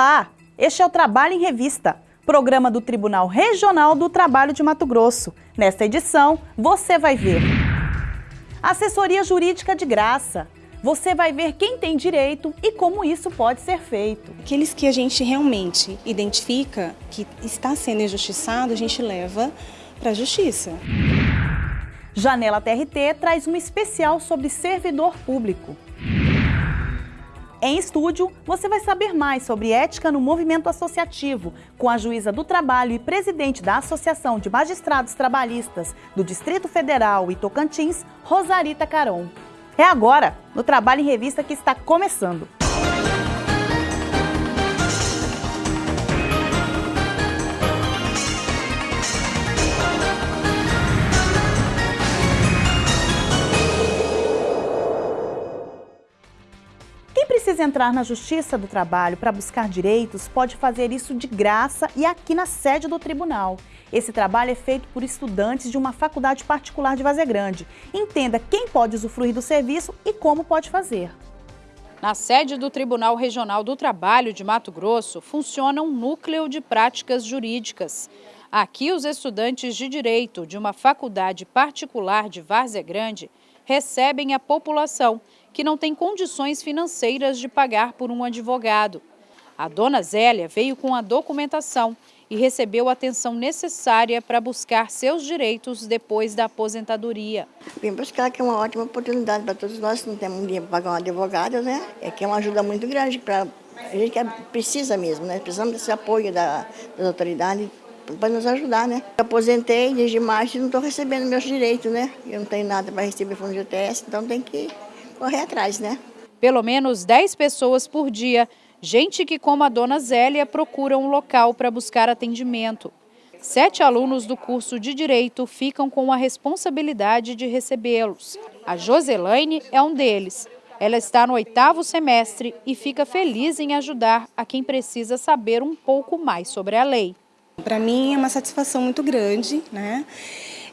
Olá, este é o Trabalho em Revista, programa do Tribunal Regional do Trabalho de Mato Grosso. Nesta edição, você vai ver assessoria jurídica de graça. Você vai ver quem tem direito e como isso pode ser feito. Aqueles que a gente realmente identifica que está sendo injustiçado, a gente leva para a justiça. Janela TRT traz um especial sobre servidor público. Em estúdio, você vai saber mais sobre ética no movimento associativo, com a juíza do trabalho e presidente da Associação de Magistrados Trabalhistas do Distrito Federal e Tocantins, Rosarita Caron. É agora, no Trabalho em Revista, que está começando. Entrar na Justiça do Trabalho para buscar direitos, pode fazer isso de graça e aqui na sede do tribunal. Esse trabalho é feito por estudantes de uma faculdade particular de Vazia Grande. Entenda quem pode usufruir do serviço e como pode fazer. Na sede do Tribunal Regional do Trabalho de Mato Grosso, funciona um núcleo de práticas jurídicas. Aqui, os estudantes de Direito de uma faculdade particular de Várzea Grande recebem a população que não tem condições financeiras de pagar por um advogado. A dona Zélia veio com a documentação e recebeu a atenção necessária para buscar seus direitos depois da aposentadoria. Vim buscar que é uma ótima oportunidade para todos nós que não temos dinheiro para pagar um advogado, né? É que é uma ajuda muito grande para a gente que precisa mesmo, né? Precisamos desse apoio da, das autoridades para nos ajudar, né? Eu aposentei desde março e não estou recebendo meus direitos, né? Eu não tenho nada para receber fundo de UTS, então tem que correr atrás, né? Pelo menos 10 pessoas por dia, gente que como a dona Zélia procura um local para buscar atendimento. Sete alunos do curso de Direito ficam com a responsabilidade de recebê-los. A Joselaine é um deles. Ela está no oitavo semestre e fica feliz em ajudar a quem precisa saber um pouco mais sobre a lei. Para mim é uma satisfação muito grande, né?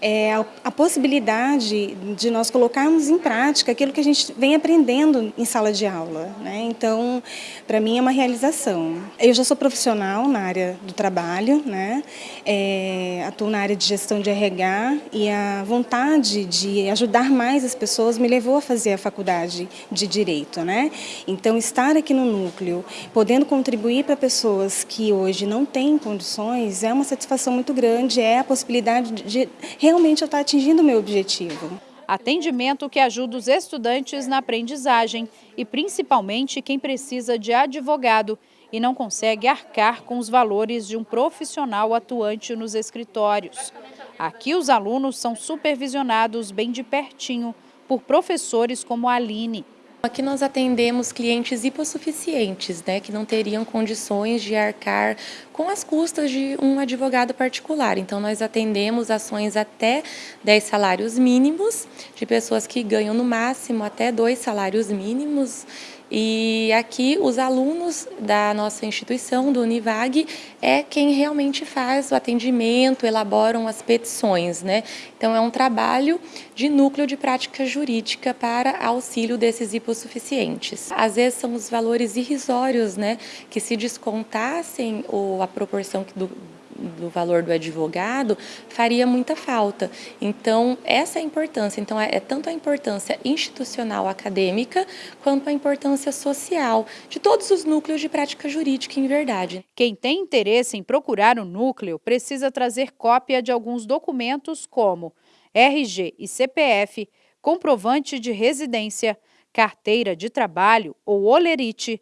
É, a, possibilidade de nós colocarmos em prática aquilo que a gente vem aprendendo em sala de aula. Né? Então, para mim é uma realização. Eu já sou profissional na área do trabalho, né? É, atuo na área de gestão de RH e a vontade de ajudar mais as pessoas me levou a fazer a faculdade de Direito. Né? Então, estar aqui no núcleo, podendo contribuir para pessoas que hoje não têm condições, é uma satisfação muito grande, é a possibilidade de realmente eu estar atingindo o meu objetivo. Atendimento que ajuda os estudantes na aprendizagem e principalmente quem precisa de advogado e não consegue arcar com os valores de um profissional atuante nos escritórios. Aqui os alunos são supervisionados bem de pertinho por professores como a Aline. Aqui nós atendemos clientes hipossuficientes, né, que não teriam condições de arcar com as custas de um advogado particular. Então, nós atendemos ações até 10 salários mínimos, de pessoas que ganham no máximo até dois salários mínimos, e aqui os alunos da nossa instituição, do Univag, é quem realmente faz o atendimento, elaboram as petições. Né? Então é um trabalho de núcleo de prática jurídica para auxílio desses hipossuficientes. Às vezes são os valores irrisórios né, que se descontassem ou a proporção do, do valor do advogado, faria muita falta. Então, essa é a importância. Então, é, é tanto a importância institucional acadêmica, quanto a importância social de todos os núcleos de prática jurídica em verdade. Quem tem interesse em procurar o núcleo precisa trazer cópia de alguns documentos como RG e CPF, comprovante de residência, carteira de trabalho ou olerite,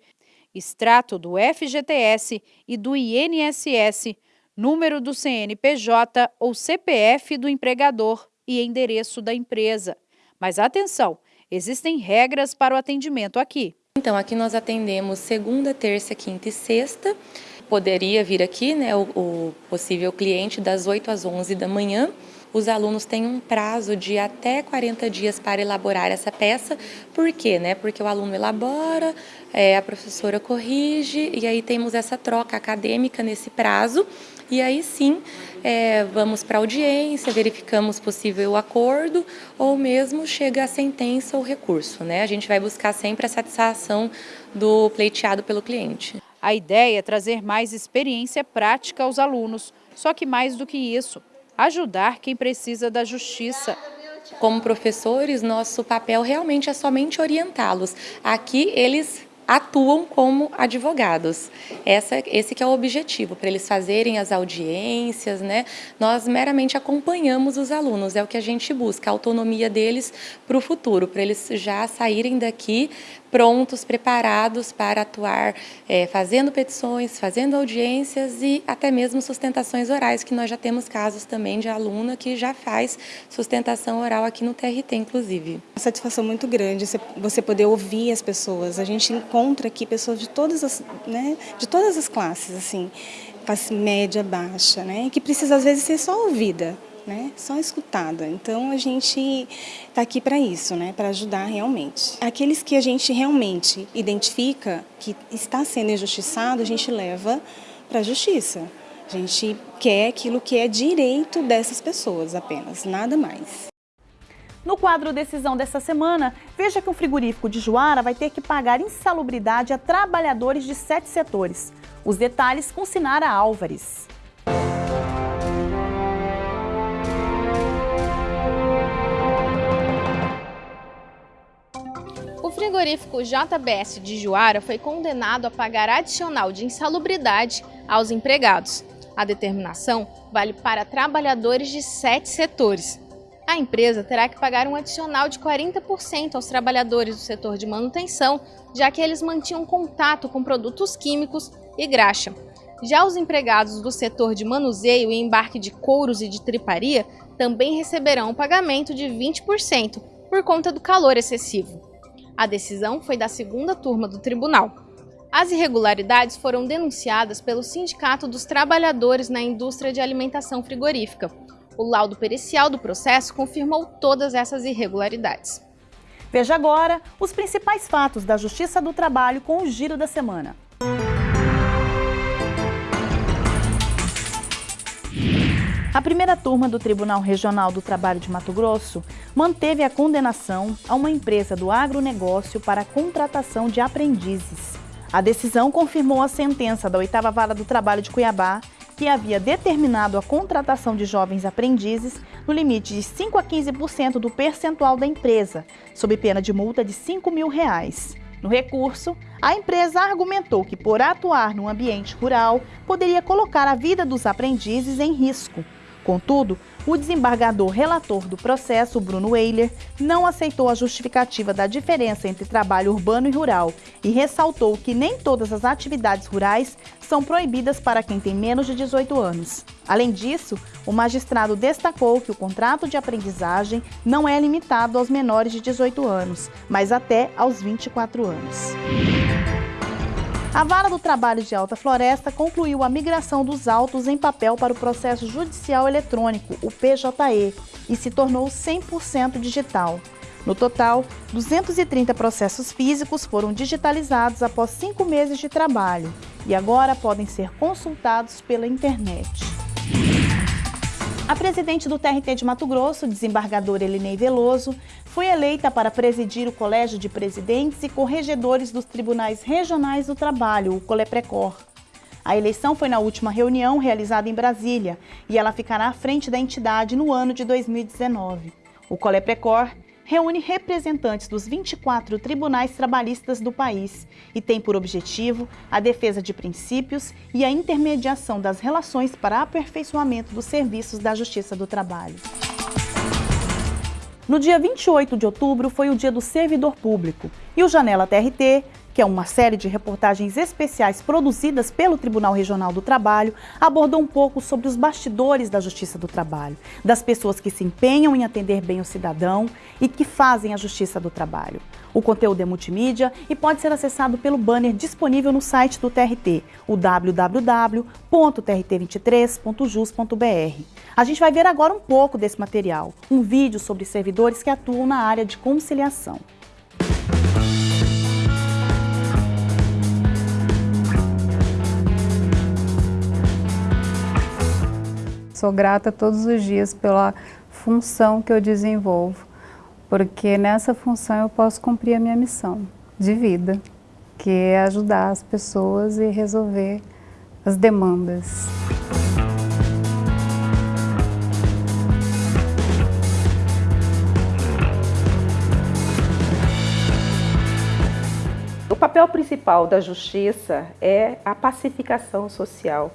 extrato do FGTS e do INSS, número do CNPJ ou CPF do empregador e endereço da empresa. Mas atenção, existem regras para o atendimento aqui. Então, aqui nós atendemos segunda, terça, quinta e sexta. Poderia vir aqui né, o, o possível cliente das 8 às 11 da manhã. Os alunos têm um prazo de até 40 dias para elaborar essa peça. Por quê? Né? Porque o aluno elabora, é, a professora corrige e aí temos essa troca acadêmica nesse prazo e aí sim é, vamos para a audiência, verificamos possível acordo ou mesmo chega a sentença ou recurso. Né? A gente vai buscar sempre a satisfação do pleiteado pelo cliente. A ideia é trazer mais experiência prática aos alunos, só que mais do que isso, ajudar quem precisa da justiça. Como professores, nosso papel realmente é somente orientá-los. Aqui eles atuam como advogados. Essa, esse que é o objetivo, para eles fazerem as audiências, né? Nós meramente acompanhamos os alunos, é o que a gente busca, a autonomia deles para o futuro, para eles já saírem daqui prontos, preparados para atuar, é, fazendo petições, fazendo audiências e até mesmo sustentações orais, que nós já temos casos também de aluna que já faz sustentação oral aqui no TRT, inclusive. Uma satisfação muito grande você poder ouvir as pessoas. A gente encontra aqui pessoas de todas as, né, de todas as classes, assim, classe média, baixa, né, que precisa às vezes ser só ouvida né? Só escutada. Então a gente está aqui para isso, né? Para ajudar realmente. Aqueles que a gente realmente identifica que está sendo injustiçado, a gente leva para a justiça. A gente quer aquilo que é direito dessas pessoas apenas, nada mais. No quadro Decisão dessa semana, veja que um frigorífico de Juara vai ter que pagar insalubridade a trabalhadores de sete setores. Os detalhes com Sinara Álvares. frigorífico JBS de Juara foi condenado a pagar adicional de insalubridade aos empregados. A determinação vale para trabalhadores de sete setores. A empresa terá que pagar um adicional de 40% aos trabalhadores do setor de manutenção, já que eles mantinham contato com produtos químicos e graxa. Já os empregados do setor de manuseio e embarque de couros e de triparia também receberão um pagamento de 20% por conta do calor excessivo. A decisão foi da segunda turma do tribunal. As irregularidades foram denunciadas pelo Sindicato dos Trabalhadores na Indústria de Alimentação Frigorífica. O laudo pericial do processo confirmou todas essas irregularidades. Veja agora os principais fatos da Justiça do Trabalho com o Giro da Semana. A primeira turma do Tribunal Regional do Trabalho de Mato Grosso manteve a condenação a uma empresa do agronegócio para a contratação de aprendizes. A decisão confirmou a sentença da oitava vara do trabalho de Cuiabá, que havia determinado a contratação de jovens aprendizes no limite de 5 a 15% do percentual da empresa, sob pena de multa de 5 mil reais. No recurso, a empresa argumentou que, por atuar no ambiente rural, poderia colocar a vida dos aprendizes em risco, Contudo, o desembargador relator do processo, Bruno Weiler, não aceitou a justificativa da diferença entre trabalho urbano e rural e ressaltou que nem todas as atividades rurais são proibidas para quem tem menos de 18 anos. Além disso, o magistrado destacou que o contrato de aprendizagem não é limitado aos menores de 18 anos, mas até aos 24 anos. A Vara do Trabalho de Alta Floresta concluiu a migração dos autos em papel para o processo judicial eletrônico, o PJE, e se tornou 100% digital. No total, 230 processos físicos foram digitalizados após cinco meses de trabalho e agora podem ser consultados pela internet. A presidente do TRT de Mato Grosso, desembargadora Elinei Veloso, foi eleita para presidir o Colégio de Presidentes e Corregedores dos Tribunais Regionais do Trabalho, o Coleprecor. A eleição foi na última reunião realizada em Brasília e ela ficará à frente da entidade no ano de 2019. O Coleprecor reúne representantes dos 24 tribunais trabalhistas do país e tem por objetivo a defesa de princípios e a intermediação das relações para aperfeiçoamento dos serviços da Justiça do Trabalho. No dia 28 de outubro foi o dia do servidor público e o Janela TRT que é uma série de reportagens especiais produzidas pelo Tribunal Regional do Trabalho, abordou um pouco sobre os bastidores da Justiça do Trabalho, das pessoas que se empenham em atender bem o cidadão e que fazem a Justiça do Trabalho. O conteúdo é multimídia e pode ser acessado pelo banner disponível no site do TRT, o www.trt23.jus.br. A gente vai ver agora um pouco desse material, um vídeo sobre servidores que atuam na área de conciliação. Sou grata todos os dias pela função que eu desenvolvo, porque nessa função eu posso cumprir a minha missão de vida. que é ajudar as pessoas e resolver as demandas. O papel principal da justiça é a pacificação social.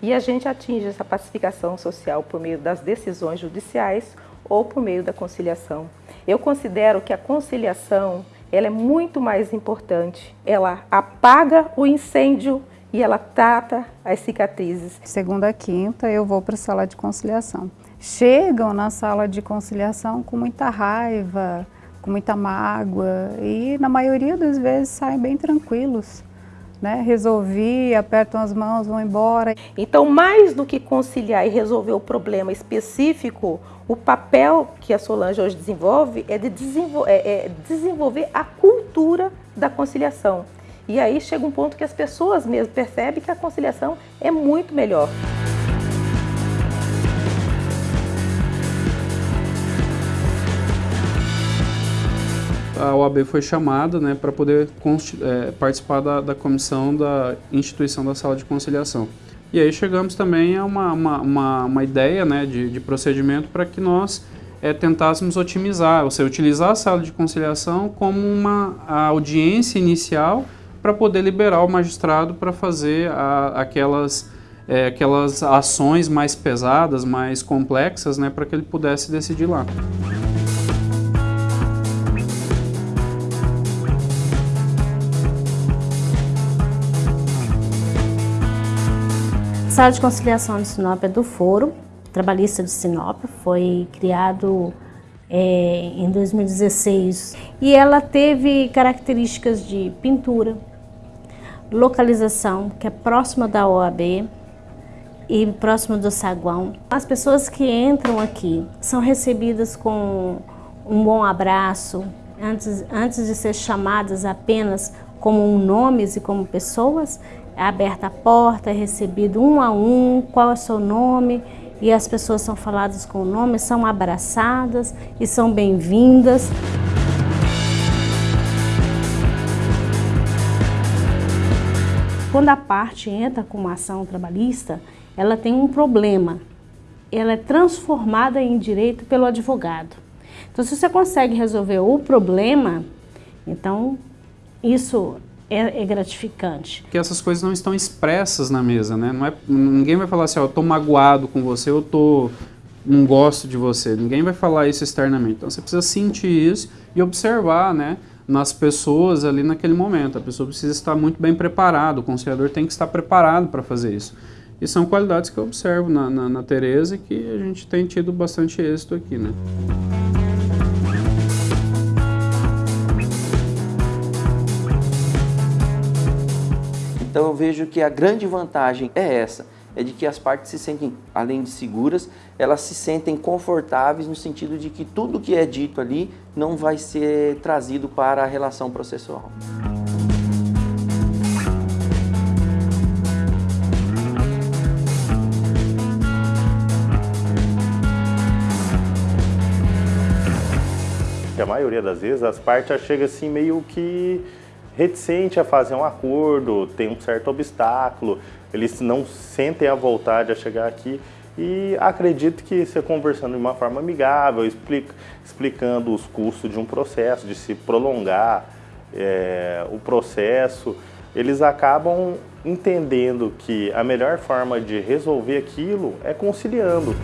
E a gente atinge essa pacificação social por meio das decisões judiciais ou por meio da conciliação. Eu considero que a conciliação ela é muito mais importante. Ela apaga o incêndio e ela trata as cicatrizes. Segunda a quinta eu vou para a sala de conciliação. Chegam na sala de conciliação com muita raiva, com muita mágoa e na maioria das vezes saem bem tranquilos. Né? Resolvi, apertam as mãos, vão embora. Então, mais do que conciliar e resolver o problema específico, o papel que a Solange hoje desenvolve é de desenvol é, é desenvolver a cultura da conciliação. E aí chega um ponto que as pessoas mesmo percebem que a conciliação é muito melhor. A OAB foi chamada né, para poder é, participar da, da, comissão da instituição da sala de conciliação. E aí chegamos também a uma, uma, uma, uma ideia né, de, de procedimento para que nós é, tentássemos otimizar, ou seja, utilizar a sala de conciliação como uma audiência inicial para poder liberar o magistrado para fazer a, aquelas, é, aquelas ações mais pesadas, mais complexas, né, para que ele pudesse decidir lá. Sala de Conciliação de Sinop é do Foro Trabalhista de Sinop, foi criado é, em 2016 e ela teve características de pintura, localização, que é próxima da OAB e próxima do saguão. As pessoas que entram aqui são recebidas com um bom abraço, antes, antes de ser chamadas apenas como nomes e como pessoas, é aberta a porta, é recebido um a um, qual é o seu nome, e as pessoas são faladas com o nome, são abraçadas e são bem-vindas. Quando a parte entra com uma ação trabalhista, ela tem um problema. Ela é transformada em direito pelo advogado. Então, se você consegue resolver o problema, então isso é, é, gratificante. Que essas coisas não estão expressas na mesa, né? Não é, ninguém vai falar assim, ó, eu tô magoado com você, eu tô não gosto de você. Ninguém vai falar isso externamente. Então você precisa sentir isso e observar, né? Nas pessoas ali naquele momento. A pessoa precisa estar muito bem preparada, o conciliador tem que estar preparado para fazer isso. E são qualidades que eu observo na, na, na Tereza e que a gente tem tido bastante êxito aqui, né? Então eu vejo que a grande vantagem é essa, é de que as partes se sentem, além de seguras, elas se sentem confortáveis no sentido de que tudo que é dito ali não vai ser trazido para a relação processual. A maioria das vezes as partes chegam assim meio que reticente a fazer um acordo, tem um certo obstáculo, eles não sentem a vontade a chegar aqui e acredito que você conversando de uma forma amigável, explica, explicando os custos de um processo, de se prolongar é, o processo, eles acabam entendendo que a melhor forma de resolver aquilo é conciliando.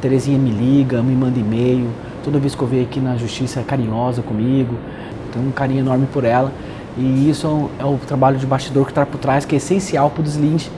Terezinha me liga, me manda e-mail, toda vez que eu venho aqui na justiça é carinhosa comigo, tenho um carinho enorme por ela. E isso é o trabalho de bastidor que está por trás, que é essencial para o deslinde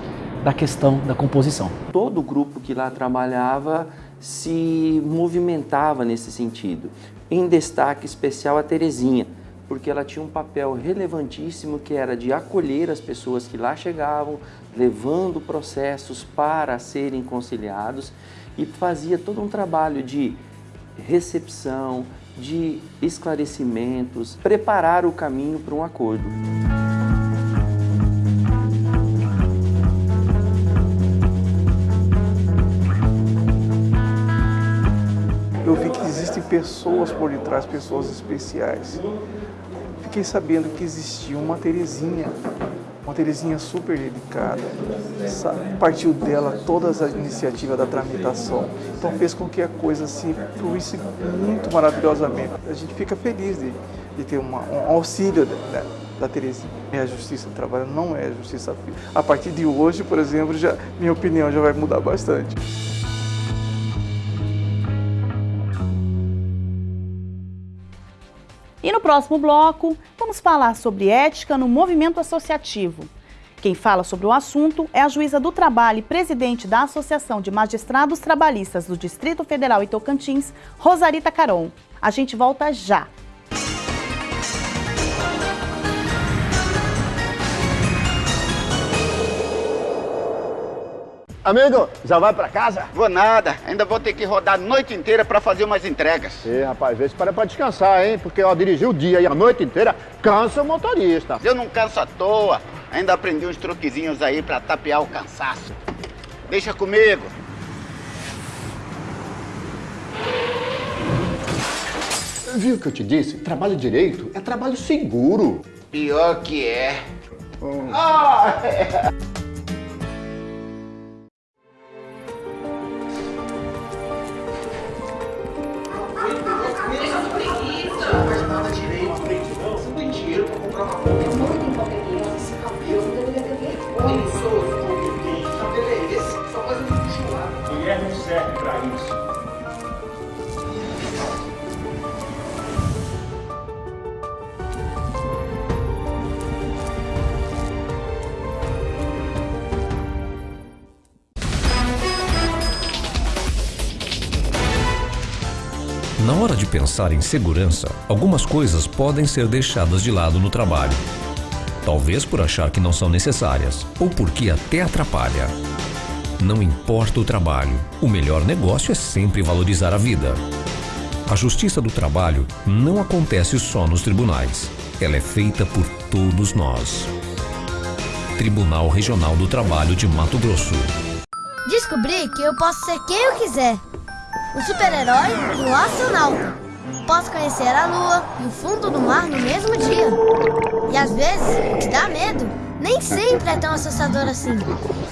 da questão da composição. Todo o grupo que lá trabalhava se movimentava nesse sentido. Em destaque especial a Terezinha, porque ela tinha um papel relevantíssimo que era de acolher as pessoas que lá chegavam, levando processos para serem conciliados e fazia todo um trabalho de recepção, de esclarecimentos, preparar o caminho para um acordo. Eu vi que existem pessoas por detrás, pessoas especiais. Fiquei sabendo que existia uma Terezinha uma Terezinha super dedicada. Partiu dela todas as iniciativas da tramitação. Então fez com que a coisa se fluísse muito maravilhosamente. A gente fica feliz de, de ter uma, um auxílio né, da Terezinha. É a justiça do trabalho, não é a justiça A partir de hoje, por exemplo, já, minha opinião já vai mudar bastante. E no próximo bloco, vamos falar sobre ética no movimento associativo. Quem fala sobre o assunto é a juíza do trabalho e presidente da Associação de Magistrados Trabalhistas do Distrito Federal e Tocantins, Rosarita Caron. A gente volta já. Amigo, já vai pra casa? Vou nada, ainda vou ter que rodar a noite inteira pra fazer umas entregas. Sim, rapaz, vê se para pra descansar, hein? Porque ó, dirigir o dia e a noite inteira cansa o motorista. Eu não canso à toa, ainda aprendi uns truquezinhos aí pra tapear o cansaço. Deixa comigo. Viu o que eu te disse? Trabalho direito é trabalho seguro. Pior que é. Hum. Ah, é. Segurança, algumas coisas podem ser deixadas de lado no trabalho. Talvez por achar que não são necessárias ou porque até atrapalha. Não importa o trabalho, o melhor negócio é sempre valorizar a vida. A justiça do trabalho não acontece só nos tribunais. Ela é feita por todos nós. Tribunal Regional do Trabalho de Mato Grosso. Descobri que eu posso ser quem eu quiser o super-herói e o astronauta. Posso conhecer a lua e o fundo do mar no mesmo dia. E às vezes, o que dá medo nem sempre é tão assustador assim.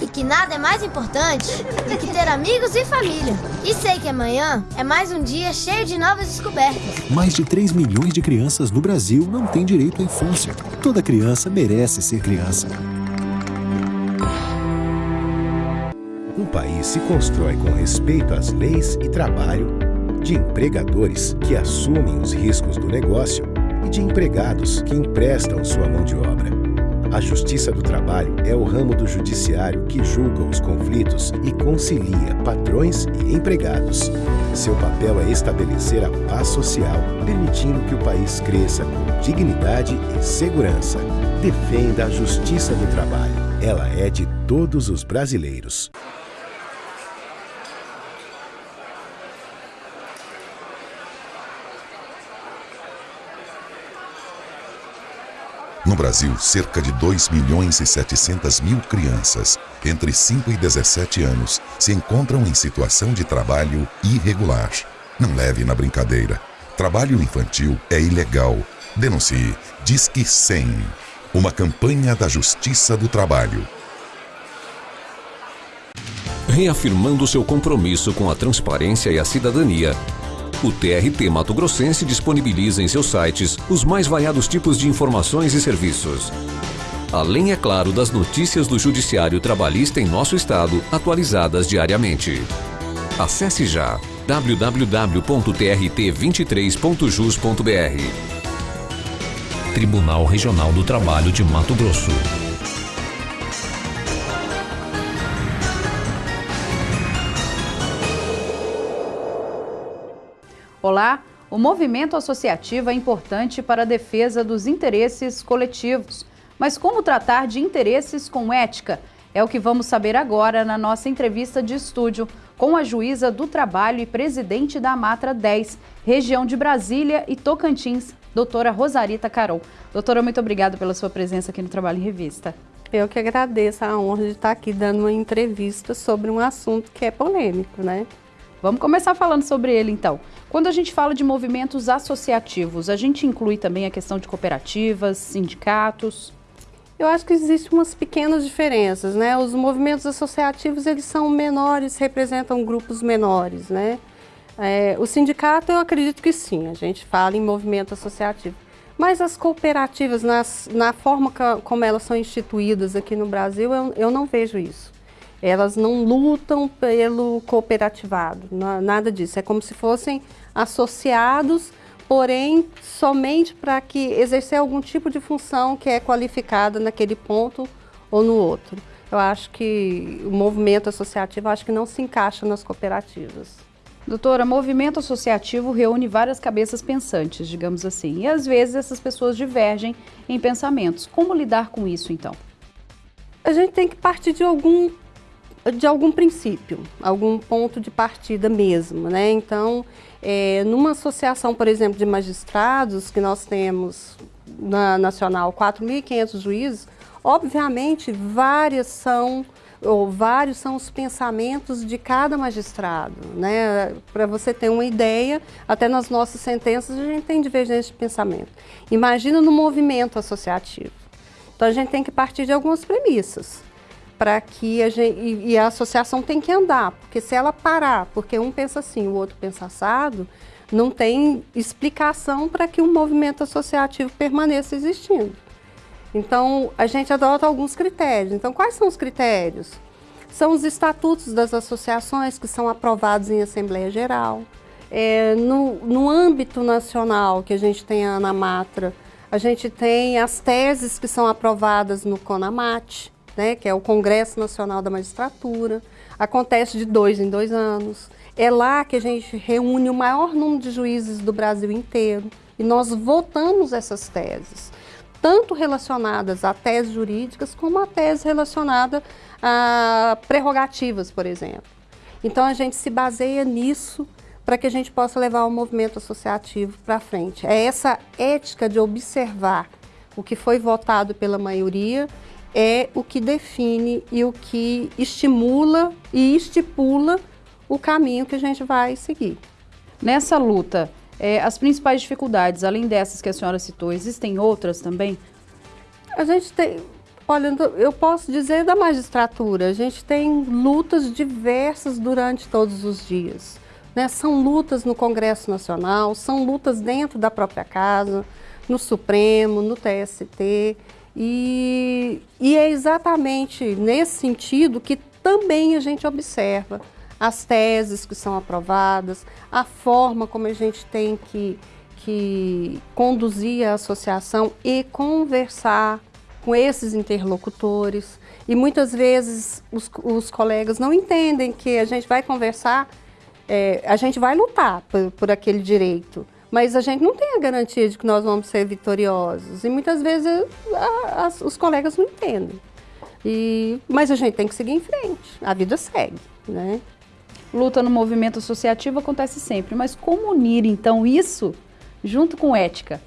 E que nada é mais importante do que ter amigos e família. E sei que amanhã é mais um dia cheio de novas descobertas. Mais de 3 milhões de crianças no Brasil não têm direito à infância. Toda criança merece ser criança. Um país se constrói com respeito às leis e trabalho, de empregadores que assumem os riscos do negócio e de empregados que emprestam sua mão de obra. A Justiça do Trabalho é o ramo do judiciário que julga os conflitos e concilia patrões e empregados. Seu papel é estabelecer a paz social, permitindo que o país cresça com dignidade e segurança. Defenda a Justiça do Trabalho. Ela é de todos os brasileiros. No Brasil, cerca de 2 milhões e 700 mil crianças entre 5 e 17 anos se encontram em situação de trabalho irregular. Não leve na brincadeira. Trabalho infantil é ilegal. Denuncie. Disque 100. Uma campanha da Justiça do Trabalho. Reafirmando seu compromisso com a transparência e a cidadania, o TRT Mato Grossense disponibiliza em seus sites os mais variados tipos de informações e serviços. Além, é claro, das notícias do Judiciário Trabalhista em nosso estado, atualizadas diariamente. Acesse já www.trt23.jus.br Tribunal Regional do Trabalho de Mato Grosso. Olá! O movimento associativo é importante para a defesa dos interesses coletivos. Mas como tratar de interesses com ética? É o que vamos saber agora na nossa entrevista de estúdio com a juíza do trabalho e presidente da Matra 10, região de Brasília e Tocantins, doutora Rosarita Carol. Doutora, muito obrigada pela sua presença aqui no Trabalho em Revista. Eu que agradeço a honra de estar aqui dando uma entrevista sobre um assunto que é polêmico, né? Vamos começar falando sobre ele então. Quando a gente fala de movimentos associativos, a gente inclui também a questão de cooperativas, sindicatos? Eu acho que existem umas pequenas diferenças, né? Os movimentos associativos, eles são menores, representam grupos menores, né? É, o sindicato, eu acredito que sim, a gente fala em movimento associativo. Mas as cooperativas, nas, na forma que, como elas são instituídas aqui no Brasil, eu, eu não vejo isso. Elas não lutam pelo cooperativado, nada disso. É como se fossem associados, porém somente para que exercer algum tipo de função que é qualificada naquele ponto ou no outro. Eu acho que o movimento associativo acho que não se encaixa nas cooperativas. Doutora, movimento associativo reúne várias cabeças pensantes, digamos assim, e às vezes essas pessoas divergem em pensamentos. Como lidar com isso, então? A gente tem que partir de algum, de algum princípio, algum ponto de partida mesmo, né? Então, é, numa associação, por exemplo, de magistrados, que nós temos na Nacional 4.500 juízes, obviamente várias são ou vários são os pensamentos de cada magistrado, né? Para você ter uma ideia, até nas nossas sentenças a gente tem divergência de pensamento. Imagina no movimento associativo. Então a gente tem que partir de algumas premissas para que a gente e, e a associação tem que andar, porque se ela parar, porque um pensa assim, o outro pensa assado, não tem explicação para que o movimento associativo permaneça existindo. Então, a gente adota alguns critérios. Então, quais são os critérios? São os estatutos das associações que são aprovados em Assembleia Geral. É, no, no âmbito nacional, que a gente tem a Anamatra, a gente tem as teses que são aprovadas no CONAMAT, né, que é o Congresso Nacional da Magistratura. Acontece de dois em dois anos. É lá que a gente reúne o maior número de juízes do Brasil inteiro e nós votamos essas teses tanto relacionadas a teses jurídicas como a tese relacionada a prerrogativas, por exemplo. Então a gente se baseia nisso para que a gente possa levar o movimento associativo para frente. É essa ética de observar o que foi votado pela maioria é o que define e o que estimula e estipula o caminho que a gente vai seguir. Nessa luta, é, as principais dificuldades, além dessas que a senhora citou, existem outras também? A gente tem, olha, eu posso dizer da magistratura, a gente tem lutas diversas durante todos os dias. Né? São lutas no Congresso Nacional, são lutas dentro da própria casa, no Supremo, no TST. E, e é exatamente nesse sentido que também a gente observa as teses que são aprovadas, a forma como a gente tem que, que conduzir a associação e conversar com esses interlocutores. E muitas vezes os, os colegas não entendem que a gente vai conversar, é, a gente vai lutar por, por aquele direito, mas a gente não tem a garantia de que nós vamos ser vitoriosos. E muitas vezes a, a, os colegas não entendem. E, mas a gente tem que seguir em frente, a vida segue. Né? Luta no movimento associativo acontece sempre, mas como unir então isso junto com ética?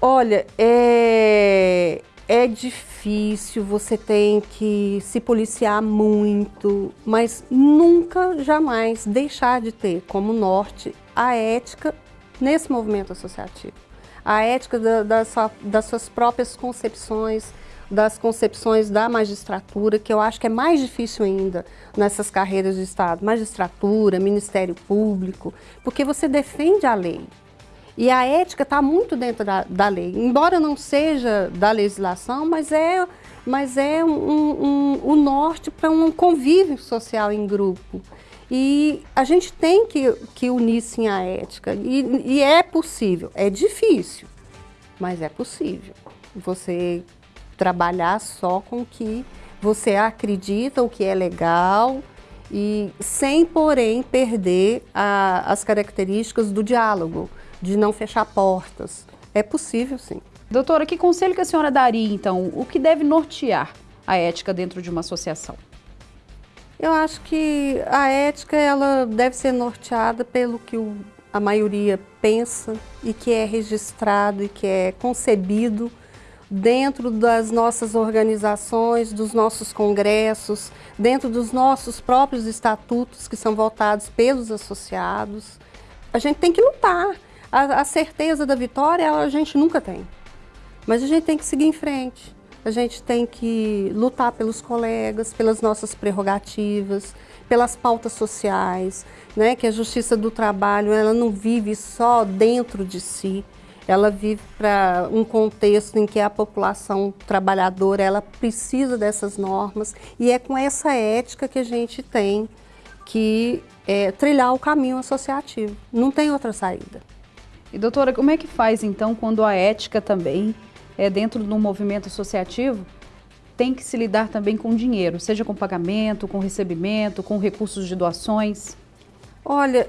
Olha, é, é difícil, você tem que se policiar muito, mas nunca, jamais deixar de ter como norte a ética nesse movimento associativo. A ética da, da, das suas próprias concepções, das concepções da magistratura, que eu acho que é mais difícil ainda nessas carreiras de Estado, magistratura, Ministério Público, porque você defende a lei. E a ética está muito dentro da, da, lei, embora não seja da legislação, mas é, mas é um, um, um, norte para um convívio social em grupo. E a gente tem que, que unir sim a ética, e, e é possível, é difícil, mas é possível. Você trabalhar só com o que você acredita, o que é legal, e sem, porém, perder a, as características do diálogo, de não fechar portas. É possível, sim. Doutora, que conselho que a senhora daria, então? O que deve nortear a ética dentro de uma associação? Eu acho que a ética ela deve ser norteada pelo que o, a maioria pensa e que é registrado e que é concebido dentro das nossas organizações, dos nossos congressos, dentro dos nossos próprios estatutos que são votados pelos associados. A gente tem que lutar. A, a certeza da vitória a gente nunca tem. Mas a gente tem que seguir em frente. A gente tem que lutar pelos colegas, pelas nossas prerrogativas, pelas pautas sociais, né? que a justiça do trabalho ela não vive só dentro de si, ela vive para um contexto em que a população trabalhadora ela precisa dessas normas e é com essa ética que a gente tem que é, trilhar o caminho associativo. Não tem outra saída. E doutora, como é que faz então quando a ética também é dentro do movimento associativo tem que se lidar também com dinheiro, seja com pagamento, com recebimento, com recursos de doações? Olha,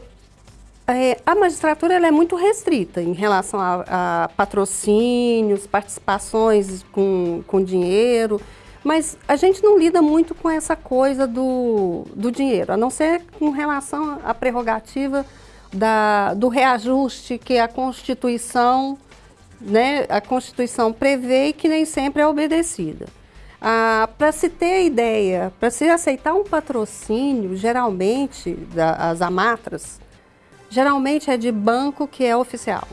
é, a magistratura é muito restrita em relação a, a patrocínios, participações com, com dinheiro, mas a gente não lida muito com essa coisa do, do dinheiro, a não ser com relação à prerrogativa da, do reajuste que a Constituição, né, a Constituição prevê e que nem sempre é obedecida. Ah, para se ter ideia, para se aceitar um patrocínio, geralmente, das amatras, geralmente é de banco que é oficial.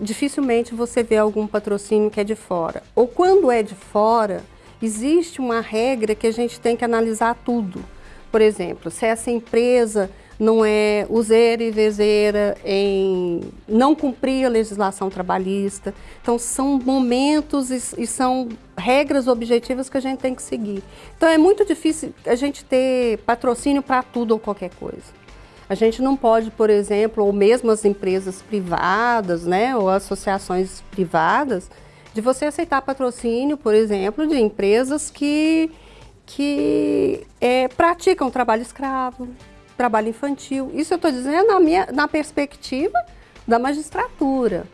dificilmente você vê algum patrocínio que é de fora. Ou quando é de fora, existe uma regra que a gente tem que analisar tudo. Por exemplo, se essa empresa não é useira e vezeira em não cumprir a legislação trabalhista. Então, são momentos e, e, são regras objetivas que a gente tem que seguir. Então, é muito difícil a gente ter patrocínio para tudo ou qualquer coisa. A gente não pode, por exemplo, ou mesmo as empresas privadas, né, ou associações privadas, de você aceitar patrocínio, por exemplo, de empresas que, que é, praticam trabalho escravo, trabalho infantil. Isso eu estou dizendo na, minha, na perspectiva da magistratura,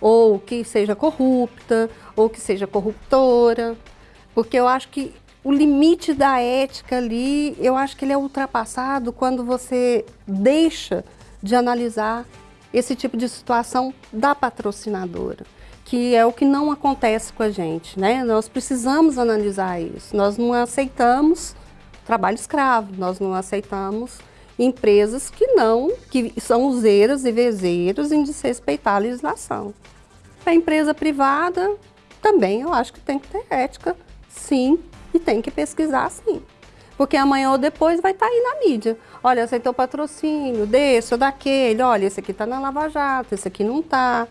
ou que seja corrupta, ou que seja corruptora, porque eu acho que o limite da ética ali, eu acho que ele é ultrapassado quando você deixa de analisar esse tipo de situação da patrocinadora, que é o que não acontece com a gente, né? Nós precisamos analisar isso. Nós não aceitamos trabalho escravo, nós não aceitamos empresas que não, que são useiras e vezeiros em desrespeitar a legislação. A empresa privada também eu acho que tem que ter ética, sim, e tem que pesquisar sim. Porque amanhã ou depois vai estar tá aí na mídia. Olha, aceitou patrocínio desse ou daquele, olha, esse aqui está na Lava Jato, esse aqui não está.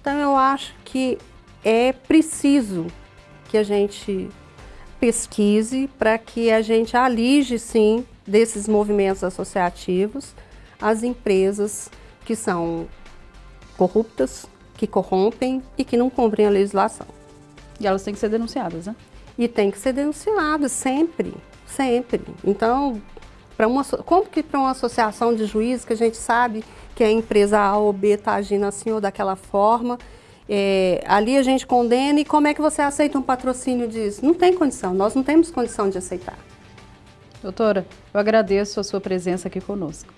Então eu acho que é preciso que a gente pesquise para que a gente alige sim desses movimentos associativos as empresas que são corruptas, que corrompem e que não cumprem a legislação. E elas têm que ser denunciadas, né? E tem que ser denunciadas sempre, sempre. Então, para uma, como que para uma associação de juízes que a gente sabe que a empresa A ou B está agindo assim ou daquela forma, é, ali a gente condena e como é que você aceita um patrocínio disso? Não tem condição, nós não temos condição de aceitar. Doutora, eu agradeço a sua presença aqui conosco.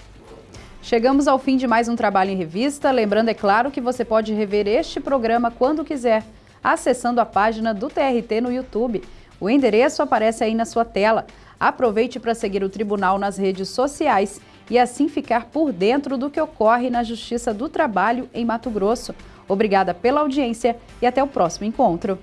Chegamos ao fim de mais um Trabalho em Revista. Lembrando, é claro, que você pode rever este programa quando quiser, acessando a página do TRT no YouTube. O endereço aparece aí na sua tela. Aproveite para seguir o Tribunal nas redes sociais e assim ficar por dentro do que ocorre na Justiça do Trabalho em Mato Grosso. Obrigada pela audiência e até o próximo encontro.